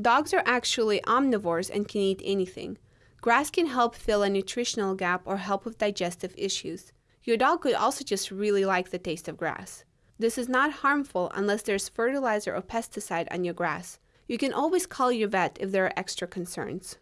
Dogs are actually omnivores and can eat anything. Grass can help fill a nutritional gap or help with digestive issues. Your dog could also just really like the taste of grass. This is not harmful unless there's fertilizer or pesticide on your grass. You can always call your vet if there are extra concerns.